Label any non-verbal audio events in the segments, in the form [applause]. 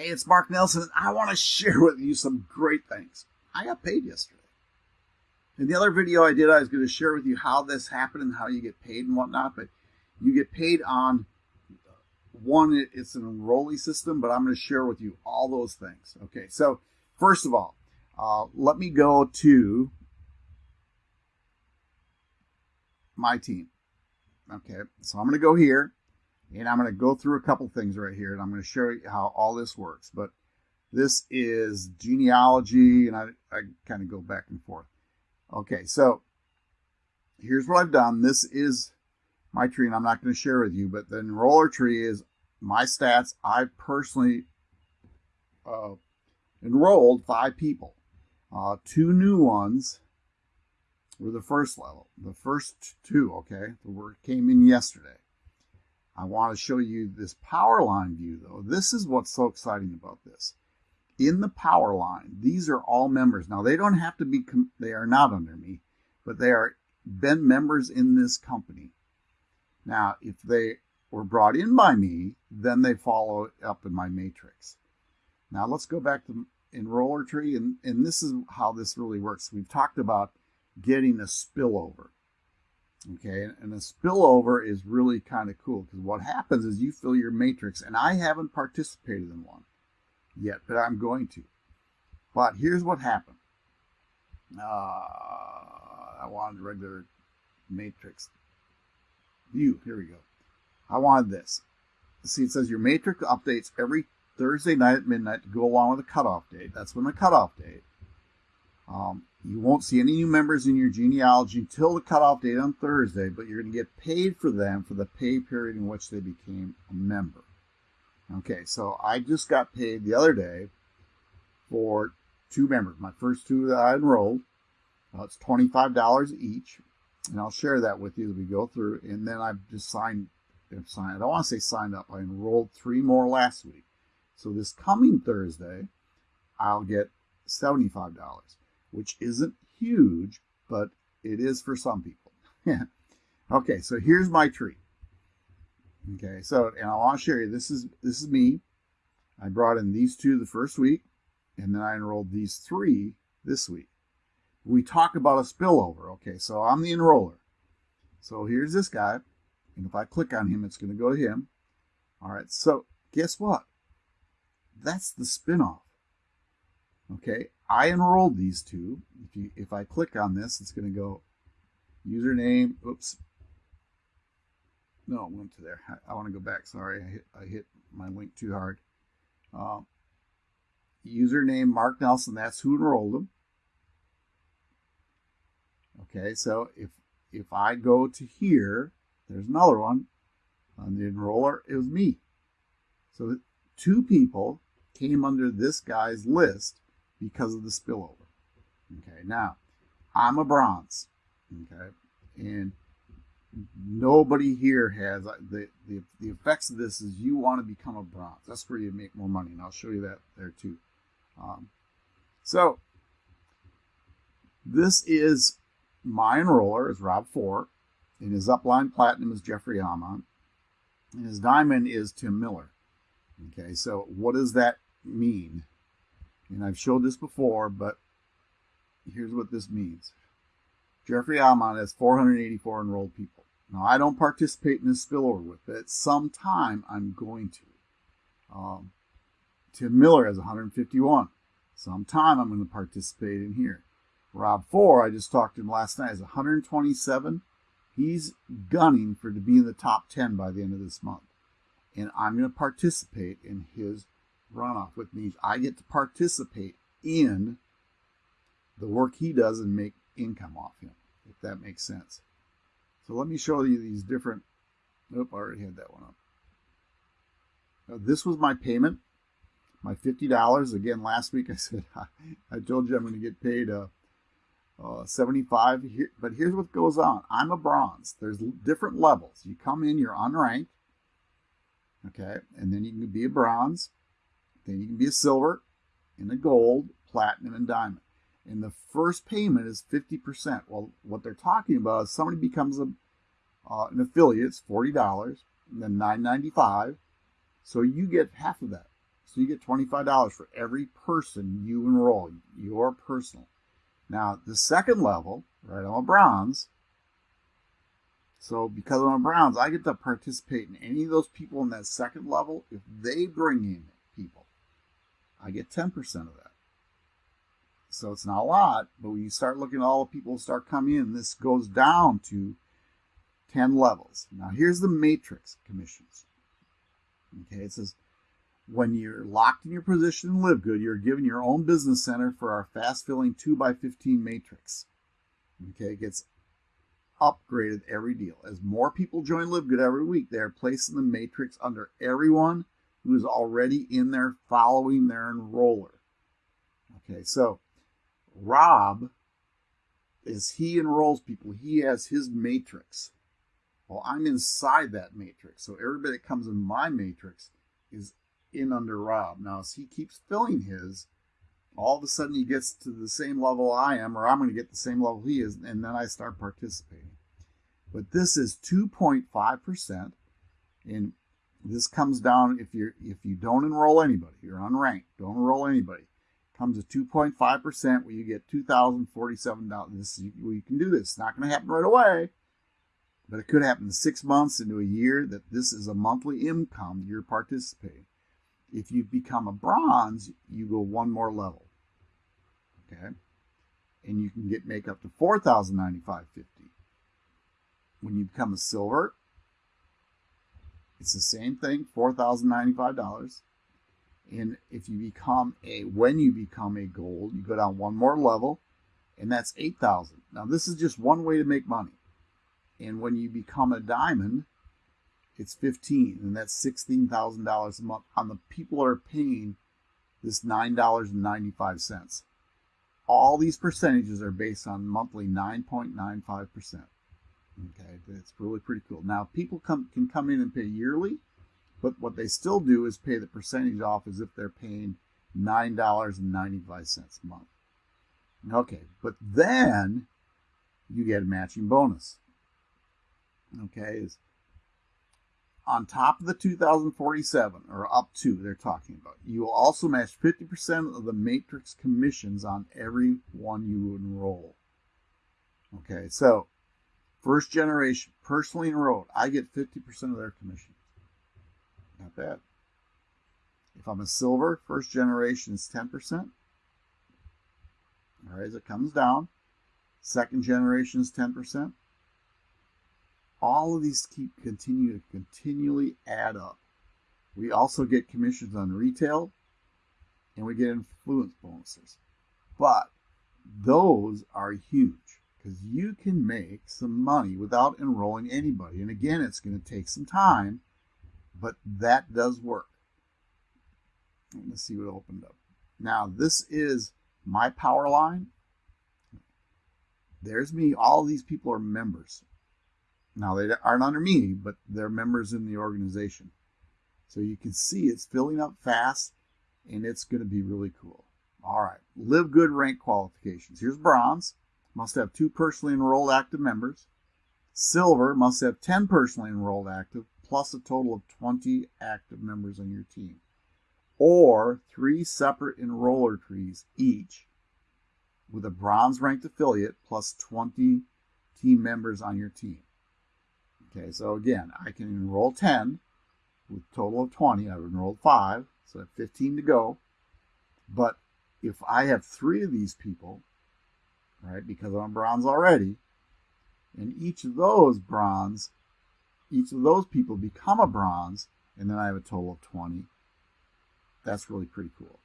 Hey, it's Mark Nelson. I want to [laughs] share with you some great things. I got paid yesterday. In the other video I did, I was going to share with you how this happened and how you get paid and whatnot, but you get paid on one, it's an enrollee system, but I'm going to share with you all those things. Okay, so first of all, uh, let me go to my team. Okay, so I'm going to go here and I'm going to go through a couple things right here and I'm going to show you how all this works. But this is genealogy and I, I kind of go back and forth. Okay, so here's what I've done. This is my tree and I'm not going to share with you, but the enroller tree is my stats. I personally uh, enrolled five people. Uh, two new ones were the first level. The first two, okay, the word came in yesterday. I want to show you this power line view though. This is what's so exciting about this. In the power line, these are all members. Now they don't have to be, they are not under me, but they are been members in this company. Now, if they were brought in by me, then they follow up in my matrix. Now let's go back to enroller tree, and, and this is how this really works. We've talked about getting a spillover. Okay, and a spillover is really kind of cool because what happens is you fill your matrix, and I haven't participated in one yet, but I'm going to. But here's what happened. Uh, I wanted regular matrix view. Here we go. I wanted this. See, it says your matrix updates every Thursday night at midnight to go along with the cutoff date. That's when the cutoff date. Um, you won't see any new members in your genealogy until the cutoff date on Thursday, but you're going to get paid for them for the pay period in which they became a member. Okay, so I just got paid the other day for two members. My first two that I enrolled. Uh, it's $25 each, and I'll share that with you as we go through. And then I've just signed, signed I don't want to say signed up. I enrolled three more last week. So this coming Thursday, I'll get $75 which isn't huge, but it is for some people. [laughs] okay, so here's my tree. Okay, so and I want to show you this is this is me. I brought in these two the first week, and then I enrolled these three this week. We talk about a spillover. Okay, so I'm the enroller. So here's this guy, and if I click on him, it's going to go to him. All right, so guess what? That's the spinoff. Okay, I enrolled these two. If you if I click on this, it's going to go username. Oops. No, it went to there. I, I want to go back. Sorry, I hit, I hit my link too hard. Uh, username Mark Nelson. That's who enrolled them. Okay, so if if I go to here, there's another one. On the enroller, it was me. So two people came under this guy's list because of the spillover. Okay, now I'm a bronze. Okay, and nobody here has uh, the, the the effects of this is you want to become a bronze. That's where you make more money, and I'll show you that there too. Um, so this is my enroller is Rob Four, and his upline platinum is Jeffrey Amon, and his diamond is Tim Miller. Okay, so what does that mean? And I've showed this before, but here's what this means. Jeffrey Almond has 484 enrolled people. Now, I don't participate in this spillover with it. Sometime I'm going to. Um, Tim Miller has 151. Sometime I'm going to participate in here. Rob Four, I just talked to him last night, has 127. He's gunning for to be in the top 10 by the end of this month. And I'm going to participate in his runoff, which means I get to participate in the work he does and make income off him, if that makes sense. So let me show you these different. Nope, I already had that one up. Now, this was my payment, my $50. Again, last week I [laughs] said I told you I'm going to get paid uh, uh, 75 here, but here's what goes on. I'm a bronze. There's different levels. You come in, you're unranked, okay, and then you can be a bronze, then you can be a silver and a gold, platinum, and diamond. And the first payment is 50%. Well, what they're talking about is somebody becomes a, uh, an affiliate, it's $40, and then $9.95. So you get half of that. So you get $25 for every person you enroll, your personal. Now, the second level, right, I'm a bronze. So because I'm a bronze, I get to participate in any of those people in that second level. If they bring in I get 10% of that. So it's not a lot, but when you start looking at all the people start coming in, this goes down to 10 levels. Now here's the matrix commissions. Okay, it says when you're locked in your position in Live Good, you're given your own business center for our fast filling 2x15 matrix. Okay, it gets upgraded every deal. As more people join Live Good every week, they are placing the matrix under everyone who is already in there following their enroller. Okay, so Rob, as he enrolls people, he has his matrix. Well, I'm inside that matrix. So everybody that comes in my matrix is in under Rob. Now, as he keeps filling his, all of a sudden he gets to the same level I am, or I'm going to get the same level he is, and then I start participating. But this is 2.5%, and this comes down if you if you don't enroll anybody, you're unranked, don't enroll anybody. Comes to 2.5% where you get $2,047. This well, you can do this. It's not going to happen right away, but it could happen six months into a year that this is a monthly income you're participating. If you become a bronze, you go one more level. Okay? And you can get make up to 4095 When you become a silver, it's the same thing, $4,095. And if you become a, when you become a gold, you go down one more level, and that's 8,000. Now this is just one way to make money. And when you become a diamond, it's 15 and that's $16,000 a month on the people who are paying this $9.95. All these percentages are based on monthly 9.95%. Okay, it's really pretty cool. Now, people come, can come in and pay yearly, but what they still do is pay the percentage off as if they're paying $9.95 a month. Okay, but then you get a matching bonus. Okay, is on top of the 2047 or up to they're talking about you will also match 50% of the matrix commissions on every one you enroll okay so first generation personally enrolled i get 50% of their commission. Not bad. If i'm a silver first generation is 10% all right as it comes down second generation is 10% all of these keep continue to continually add up. We also get commissions on retail and we get influence bonuses. But those are huge because you can make some money without enrolling anybody. And again, it's going to take some time, but that does work. Let's see what opened up. Now, this is my power line. There's me. All these people are members. Now they aren't under me, but they're members in the organization. So you can see it's filling up fast and it's going to be really cool. All right, live good rank qualifications. Here's bronze, must have two personally enrolled active members. Silver must have 10 personally enrolled active plus a total of 20 active members on your team. Or three separate enroller trees each with a bronze ranked affiliate plus 20 team members on your team. Okay, so again, I can enroll 10 with a total of 20. I've enrolled 5, so I have 15 to go. But if I have three of these people, right, because I'm bronze already, and each of those bronze, each of those people become a bronze, and then I have a total of 20. That's really pretty cool.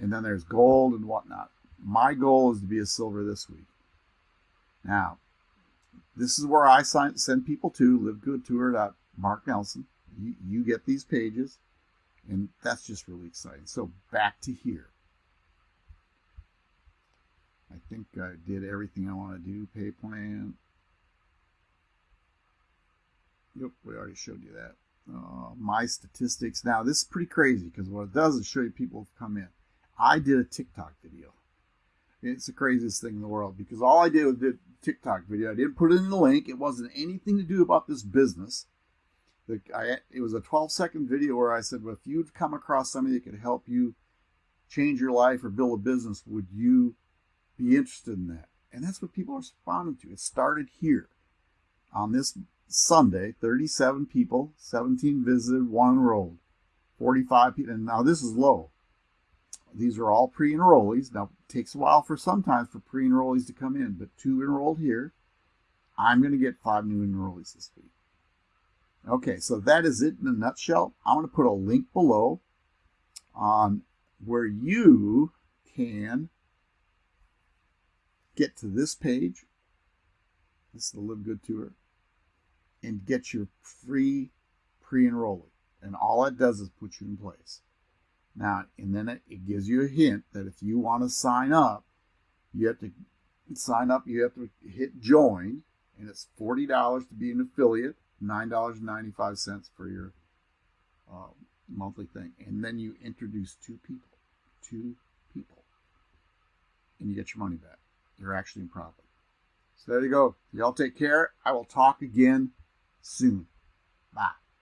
And then there's gold and whatnot. My goal is to be a silver this week. Now, this is where I sign, send people to livegoodtour.mark Nelson. You, you get these pages, and that's just really exciting. So back to here. I think I did everything I want to do. Pay plan. Yep, we already showed you that. Uh, my statistics. Now, this is pretty crazy because what it does is show you people have come in. I did a TikTok video. It's the craziest thing in the world because all I did was did TikTok video. I didn't put it in the link. It wasn't anything to do about this business. The, I, it was a 12 second video where I said, well, if you'd come across somebody that could help you change your life or build a business, would you be interested in that? And that's what people are responding to. It started here on this Sunday, 37 people, 17 visited, one enrolled, 45 people. And now this is low. These are all pre-enrollees. Now it takes a while for sometimes for pre-enrollees to come in, but two enrolled here. I'm going to get five new enrollees this week. Okay, so that is it in a nutshell. I'm going to put a link below on where you can get to this page. This is the Live Good Tour and get your free pre-enrollee. And all it does is put you in place. Now, and then it, it gives you a hint that if you want to sign up, you have to sign up, you have to hit join, and it's $40 to be an affiliate, $9.95 for your uh, monthly thing. And then you introduce two people, two people, and you get your money back. You're actually in profit. So there you go. Y'all take care. I will talk again soon. Bye.